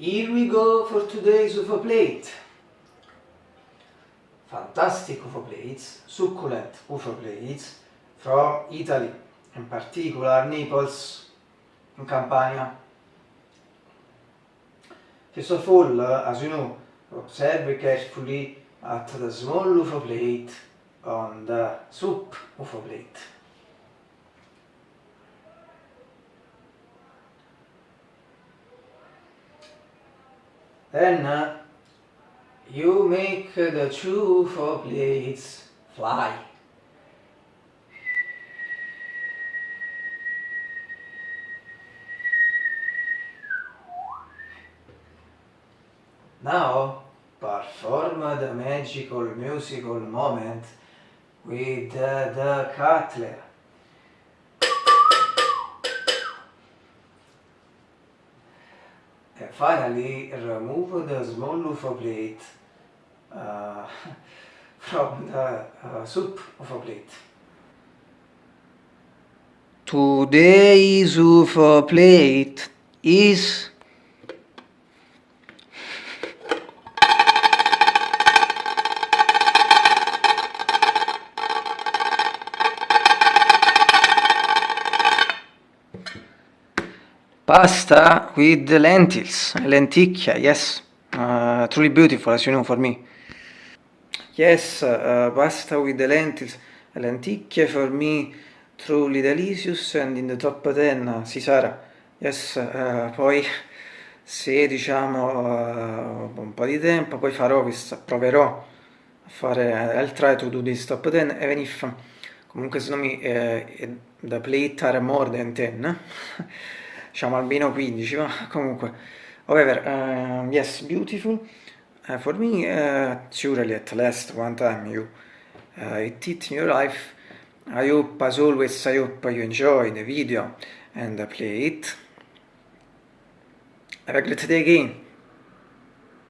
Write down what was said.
Here we go for today's UFO plate. Fantastic UFO plates, succulent UFO plates from Italy, in particular Naples, in Campania. First of all, uh, as you know, observe carefully at the small UFO plate on the soup UFO plate. Then uh, you make the two UFO plates fly. Now perform the magical musical moment with the, the cutler. Finally remove the small UFO plate uh, from the uh, soup UFO plate. Today's UFO plate is Pasta with lentils, lenticchia, yes. Uh, truly beautiful as you know for me. Yes, uh, pasta with the lentils, lenticchie for me truly delicious and in the top 10 si sarà. Yes, uh, poi se diciamo uh, un po' di tempo poi farò proverò a fare I'll try to do this top 10 even if comunque secondo me uh, the plate are more than 10 diciamo almeno 15 ma comunque. However uh, yes beautiful. Uh, for me uh, surely at last one time you uh, it in your life. I hope as always I hope you enjoy the video and play it. Have a great day again